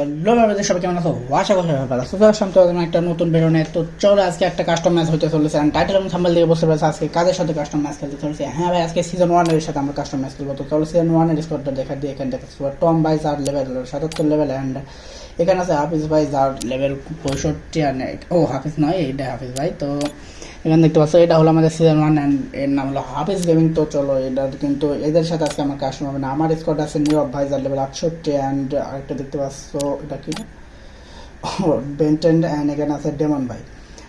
Hello সবাই কেমন আছো? আশা করি সবাই ভালো আছো। আসলাম একটা নতুন বেরোনে তো চলো আজকে একটা কাস্টম ম্যাচ চলেছে। টাইটেল এবং দিয়ে পারছ, আজকে কাদের সাথে কাস্টম খেলতে চলেছে? হ্যাঁ ভাই, আজকে সিজন ওয়ানের সাথে আমরা কাস্টম ম্যাচ চলো সিজন ওয়ানের স্কোরটা দেখা দিয়ে এখানে দেখতে টম বাই যার লেভেল সাতাত্তর লেভেল অ্যান্ড এখানে আছে হাফিজ ভাই যার লেভেল পঁয়ষট্টি আর ও হাফিজ নয়, এইটা হাফিজ ভাই। তো এখানে দেখতে পাচ্ছ, এটা হলো আমাদের সিজন ওয়ান অ্যান্ড এর নাম হলো হাফিজ গেমিং তো চলো এটা কিন্তু এদের সাথে আজকে আমার কাস্টম হবে না। আমার স্কোয়াড আছে নীরব ভাই যার লেভেল আটষট্টি অ্যান্ড আরেকটা দেখতে পাচ্ছ, এটা কি? বেন্টেন অ্যান্ড এখানে আছে ডেমন ভাই।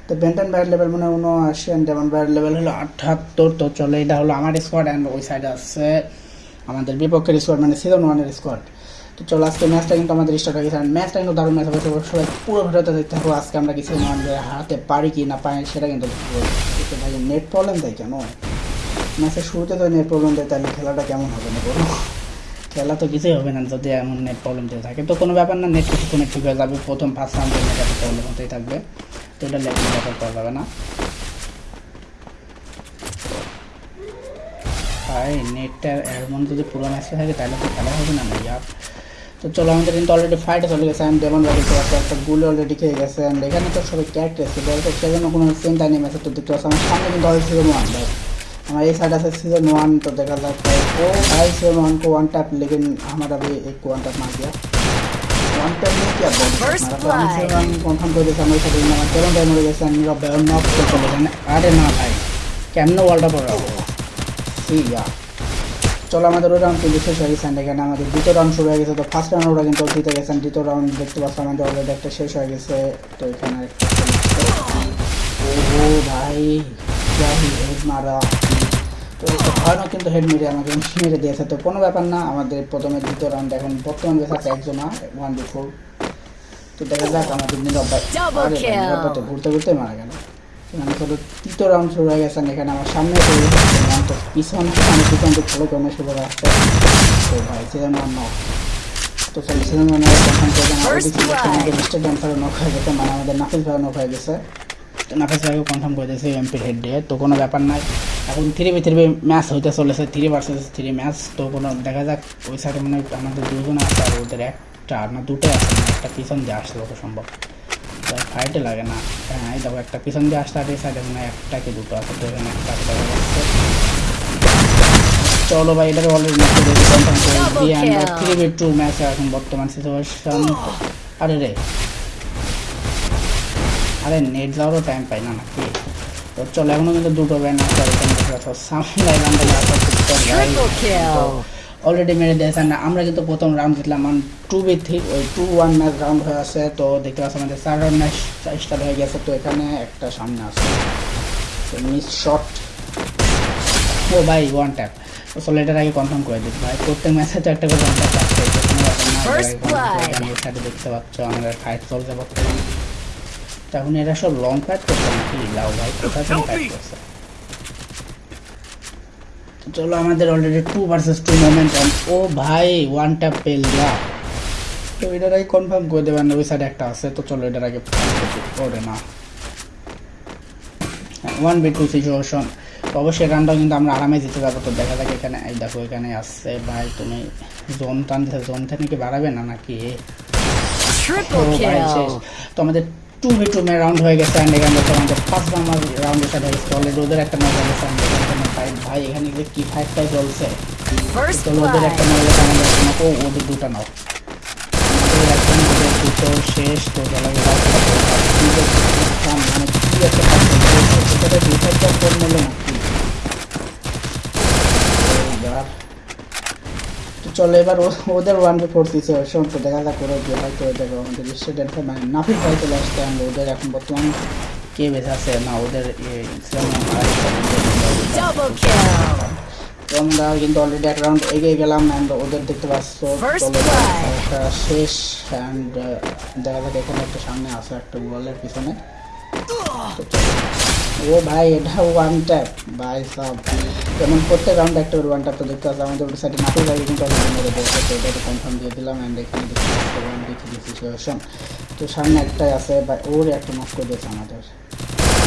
তো বেন্টেন ভাইয়ের লেভেল মনে উনআশি অ্যান্ড ডেমন ভাইয়ের লেভেল হলো আঠাত্তর, তো চলো এটা হলো আমার স্কোয়াড অ্যান্ড ওই সাইডে আছে আমাদের বিপক্ষের স্কোয়াড মানে সিজন ওয়ানের স্কোয়াড তো চলো, আজকে ম্যাচটা কিন্তু আমাদের স্টার্ট হয়ে গেছে। আর ম্যাচটা কিন্তু দারুণ ম্যাচ হবে সবাই পুরো ভিডিওতে দেখতে থাকব আজকে আমরা কিছু ওয়ানকে হারাতে পারি কি না পাই সেটা কিন্তু ভাই নেট প্রবলেম দেয় কেন? ম্যাচের শুরুতে তো নেট প্রবলেম দেয়, তাহলে খেলাটা কেমন হবে না বলো? খেলা তো কিছুই হবে না, যদি এমন নেট প্রবলেম দিয়ে থাকে। তো কোনো ব্যাপার না নেট কিছুক্ষণে ঠিক হয়ে যাবে, প্রথম ফার্স্ট রাউন্ডে একটা প্রবলেম হতেই থাকবে। তো এটা লেগে ব্যাপার করা যাবে না। ভাই নেটটা এমন যদি পুরো ম্যাচে থাকে, তাহলে তো খেলা হবে না, ভাইয়া। তো চলো আমাদের কিন্তু অলরেডি ফাইটে চলে গেছে আমি ডেমন রাখি তো একটা একটা গুলি অলরেডি খেয়ে গেছে অ্যান্ড এখানে তো সবাই ক্যারেক্টার এসেছে বলতে সেজন্য কোনো চিন্তা নেই ম্যাচে তো দেখতে পাচ্ছি আমার সামনে কিন্তু অলরেডি সিজন ওয়ান ভাই আমার এই साइड আছে सीजन वन तो देखा जाए भाई ओ भाई सीजन वन को वन टैप लेकिन हमारा भी एक वन टैप मार दिया वन टैप नहीं किया बहुत First हमारा तो हम blood. सीजन वन कंफर्म कर दिया हमारे साथ हमारा तेरह टाइम हो गया नीरव भाई और नॉक को चले गए अरे ना भाई কেমনে ওয়ার্ল্ড কাপ ওরা ইয়া চলো আমাদের ওই রাউন্ড কিন্তু শেষ হয়ে গেছে এখানে আমাদের দ্বিতীয় রাউন্ড শুরু হয়ে গেছে। তো ফার্স্ট রাউন্ড ওরা কিন্তু জিতে গেছেন দ্বিতীয় রাউন্ড দেখতে পাচ্ছ আমাদের অলরেডি একটা শেষ হয়ে গেছে। তো এখানে একটা ও ভাই হেড মারা। তো ভয়ানক কিন্তু হেড মেরে আমাকে মেরে দিয়েছে। তো কোনো ব্যাপার না আমাদের প্রথমে দ্বিতীয় রাউন্ড এখন বর্তমান বেশ আছে একজন ওয়ান টু ফোর তো দেখা যাক আমাদের নিরব্বাই ঘুরতে ঘুরতে মারা গেল। এখানে চলো তৃতীয় রাউন্ড শুরু হয়ে গেছে এখানে আমার সামনে তো পিছন আমি পিছন খেলে কোনো শুরু তো ভাই নক তো করে. মিস্টার ড্যান্সারও নক হয়ে গেছে মানে আমাদের নাফিস ভাইও নক হয়ে গেছে। তো নাফিস ভাইও কনফার্ম করে দিয়েছে এমপির হেড দিয়ে তো কোনো ব্যাপার নাই। এখন থ্রি বি থ্রি ম্যাচ হইতে চলেছে থ্রি ভার্সেস থ্রি ম্যাচ তো কোনো দেখা যাক ওই সাইডে মানে আমাদের দুজন আছে আর ওদের একটা না দুটো আছে না একটা পিছন দিয়ে আসলে সম্ভব। তো ফাইটে লাগে না। হ্যাঁ এই দেখো একটা পিছন দিয়ে আসতে আর সাইডে মানে একটা কি দুটো আছে তো এখানে একটা আছে চলো ভাই এটাকে অলরেডি ম্যাচ করে আমরা থ্রি বি টু ম্যাচ এখন বর্তমান সিচুয়েশন আরে রে। আরে নেট যাওয়ারও টাইম পাই না নাকি? তো চলো এখনও কিন্তু দুটো ব্যান আছে সামনে Triple kill. অলরেডি মেরে দিয়েছেন আমরা কিন্তু প্রথম রাউন্ড জিতলাম টু বি থ্রি ওই টু ওয়ান ম্যাচ রাউন্ড হয়ে আছে তো দেখতে পাচ্ছ আমাদের চার রাউন্ড ম্যাচ স্টার্ট হয়ে গেছে তো এখানে একটা সামনে আছে। মিস শট ও ভাই ওয়ান ট্যাপ তো চলো এটার আগে কনফার্ম করে দিচ্ছি ভাই প্রত্যেক ম্যাচে তো একটা করে ওয়ান ট্যাপ না সাথে দেখতে পাচ্ছ আমাদের ফাইট চলছে বর্তমানে। তো এখন এরা সব লং ফাইট করছে নাকি? লাউ ভাই কোথায় ফাইট করছে? চলো আমাদের already two versus two moment ও ভাই ওয়ান ট্যাপ পেল তো এটার আগে কনফার্ম করে দেবেন ওই সাইডে একটা আছে, তো চলো এটার আগে করে না ওয়ান বি টু সিচুয়েশন অবশ্যই রানটা কিন্তু আমরা আরামে জিতে যাব, তো দেখা যাক এখানে, এই দেখো এখানে আসছে। ভাই, তুমি জোন টান জোন থেকে বাড়াবে না নাকি. তো আমাদের টু বি টু মে রাউন্ড হয়ে গেছে অ্যান্ড এখানে আমাদের পাঁচ নাম্বার রাউন্ডের সাথে হয়ে গেছে অলরেডি ওদের একটা ম্যাচ হয়ে এখানে কোনো ভাই এখানে যে কি ফাইটটাই চলছে। চলো ওদের একটা. ম্যাচ হয়েছে আমাদের একটা ও ওদের দুটো নাও আমাদের একটা ওদের দুটো শেষ। মানে কি একটা চলছে, সেটাতে দুই তো চলো এবার ওদের ওয়ান বি ফোর সিচুয়েশন তো দেখা যাক ওরা যে হয়তো দেখো আমাদের স্টুডেন্ট মানে নাফিস ভাই চলে আসতে আমরা ওদের এখন বর্তমান কে বেঁচে আছে? না ওদের আমরা কিন্তু অলরেডি এক রাউন্ড এগিয়ে গেলাম অ্যান্ড ওদের দেখতে পাচ্ছ. একটা শেষ অ্যান্ড দেখা যাক এখানে একটা সামনে আছে একটা ওয়ালের পিছনে। ও ভাই এটা ওয়ান ট্যাপ ভাই সব যেমন প্রত্যেক রাউন্ড একটা করে ওয়ান ট্যাপ তো দেখতে পাচ্ছি আমাদের ওই সাইডে নাটক আগে কিন্তু মেরে দিয়েছে। তো এটা কনফার্ম দিয়ে দিলাম অ্যান্ড এখানে দেখতে ওয়ান ডি থ্রি সিচুয়েশন তো সামনে একটাই আছে ভাই ওর একটা নষ্ট করে দিয়েছে আমাদের।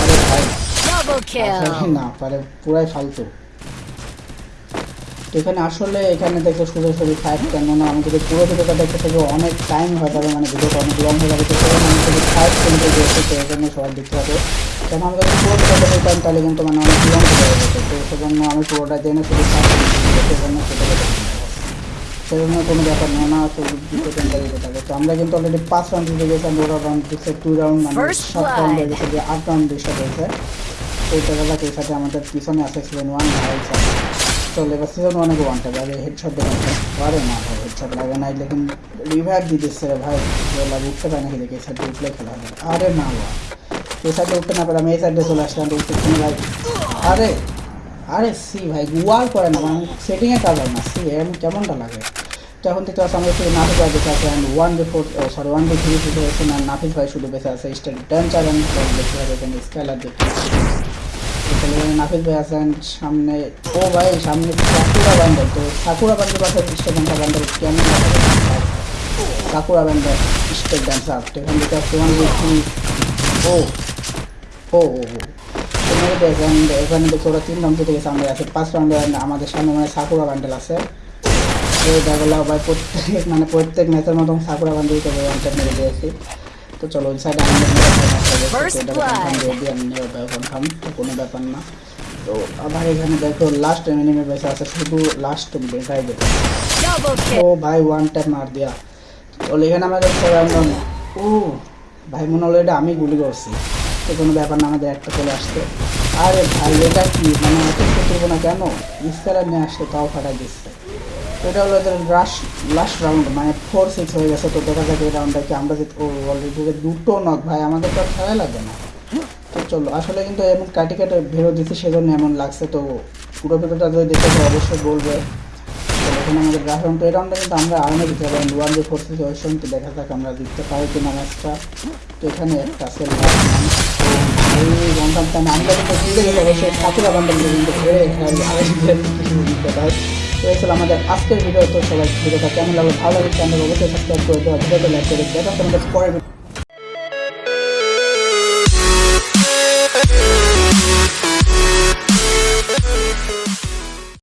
আরে ভাই. না পারে পুরাই ফালতু। এখানে আসলে এখানে দেখে সোজাসুজি ফাইভ কেন না আমি যদি পুরো ভিডিওটা দেখতে থাকি অনেক টাইম হয়ে যাবে মানে ভিডিওটা অনেক লং হয়ে যাবে তো সেখানে আমি যদি ফাইভ কিনতে গিয়েছি তো এখানে সবাই দেখতে হবে কেন আমি যদি পুরো ভিডিওটা দেখতাম তাহলে কিন্তু মানে অনেক লং হয়ে যাবে তো সেজন্য আমি পুরোটা জেনে শুধু সেজন্য সেটা সেজন্য কোনো ব্যাপার না না থাকে তো আমরা কিন্তু অলরেডি পাঁচ রাউন্ড জিতে গেছি আমরা ওরা রাউন্ড দিচ্ছে টু রাউন্ড মানে সাত রাউন্ড হয়ে গেছে যে আট রাউন্ড ডিস্টার্ব হয়েছে। তো এটা গেলা এই সাথে আমাদের পিছনে আছে সিজন ওয়ান ভাই চল এবার সিজন ওয়ানে ওয়ানটা আগে হেডশট দেওয়া পারে না ভাই হেডশট লাগে না লেকিন রিভাইভ দিতেছে ভাই। উঠতে পারে নাকি দেখে এই সাইডে খেলা হবে। আরে না ভাই এই সাইডে উঠতে না পারে, আমি এই সাইডে চলে আসলাম তো উঠতে ভাই, আরে আরে, সি ভাই গুয়ার করে না মানে সেটিংয়ে কাজ হয় না, সি এরকম কেমনটা লাগে? তো এখন থেকে আমরা শুধু নাফিস ভাই বেঁচে আছে and one day four sorry one day three শুধু হয়েছে, না, নাফিস ভাই শুধু বেঁচে আছে স্টেট ডান চার দেখতে হবে এখানে স্কাইলার দেখতে নাফিস ভাই আছেন সামনে, ও ভাই, সামনে সাকুরা ব্যান্ডেল তো সাকুরা ব্যান্ডেল পাশে স্টেট ডান্সার ব্যান্ডেল কেমন সাকুরা ব্যান্ডেল স্টেট ডান্সার তো এখান থেকে ওয়ান ডে থ্রি ও ও তোমাকে দেখেন এখানে দেখছি ওরা তিন রাউন্ড জিতে গেছে আছে। পাঁচ রাউন্ডে আমাদের সামনে মানে সাকুরা বান্ডেল আছে। এই দেখল ভাই প্রত্যেক মানে প্রত্যেক ম্যাচের মতন সাকুরা বান্ডেল থেকে ওয়ানটা মেরে দিয়েছি। তো চলো ওই সাইডে কনফার্ম কোনো ব্যাপার না। তো আবার এখানে দেখো লাস্ট এনিমে বেসে আছে শুধু লাস্ট বেটাই দেখো ও ভাই ওয়ান টাইম মার দিয়া। তো এখানে আমাদের ও ভাই মনে হলো এটা আমি গুলি করছি। তো কোনো ব্যাপার না, আমাদের একটা চলে আসছে। আরে ভাই, এটা কি? মানে এত করব না কেন? ইস্তারা নিয়ে আসছে তাও ফাটাই দিচ্ছে। এটা হলো এদের লাস্ট লাস্ট রাউন্ড মানে ফোর সিক্স হয়ে গেছে, তো দেখা যাক এই রাউন্ডটা কি আমরা ও অলরেডি দুটো নক ভাই, আমাদের তো আর খেলা লাগে না। তো চলো, আসলে কিন্তু এমন কাটি কাটে ভিডিও দিচ্ছি, সেজন্য এমন লাগছে। তো পুরো ভিডিওটা যদি দেখে অবশ্যই বলবে। এখানে আমাদের রাউন্ড এই রাউন্ডটা কিন্তু আমরা আর্মে দিতে পারি ওয়ান যে ফোর সিচুয়েশন তো দেখা যাক আমরা জিততে পারি কিনা ম্যাচটা তো এখানে একটা সেল কিন্তু ছিল আমাদের আজকের ভিডিও তো সবাই ভিডিওটা কেমন লাগল? ভালো লাগে চ্যানেল অবশ্যই সাবস্ক্রাইব করে দেওয়া ভিডিওটা লাইক করে দেখা আমাদের পরের